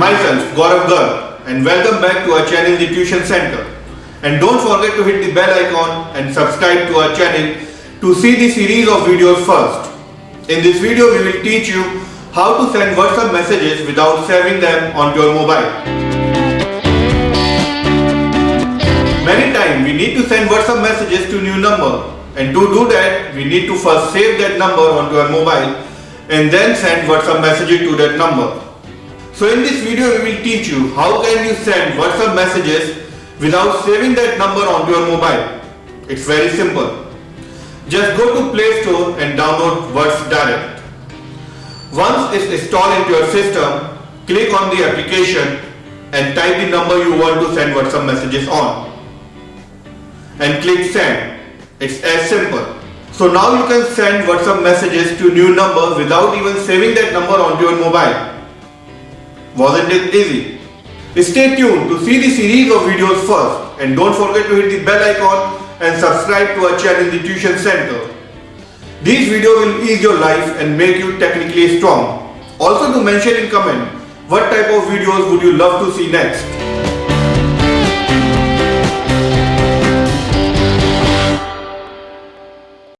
myself Gaurav Garg and welcome back to our channel The Tuition Center. And don't forget to hit the bell icon and subscribe to our channel to see the series of videos first. In this video we will teach you how to send WhatsApp messages without saving them on your mobile. Many times we need to send WhatsApp messages to new number and to do that we need to first save that number onto our mobile and then send WhatsApp messages to that number. So in this video we will teach you how can you send WhatsApp messages without saving that number onto your mobile. It's very simple. Just go to Play Store and download Whats Direct. Once it's installed into your system, click on the application and type the number you want to send WhatsApp messages on. And click send. It's as simple. So now you can send WhatsApp messages to new number without even saving that number onto your mobile. Wasn't it easy? Stay tuned to see the series of videos first and don't forget to hit the bell icon and subscribe to our channel The Tuition Center. These videos will ease your life and make you technically strong. Also to mention in comment what type of videos would you love to see next.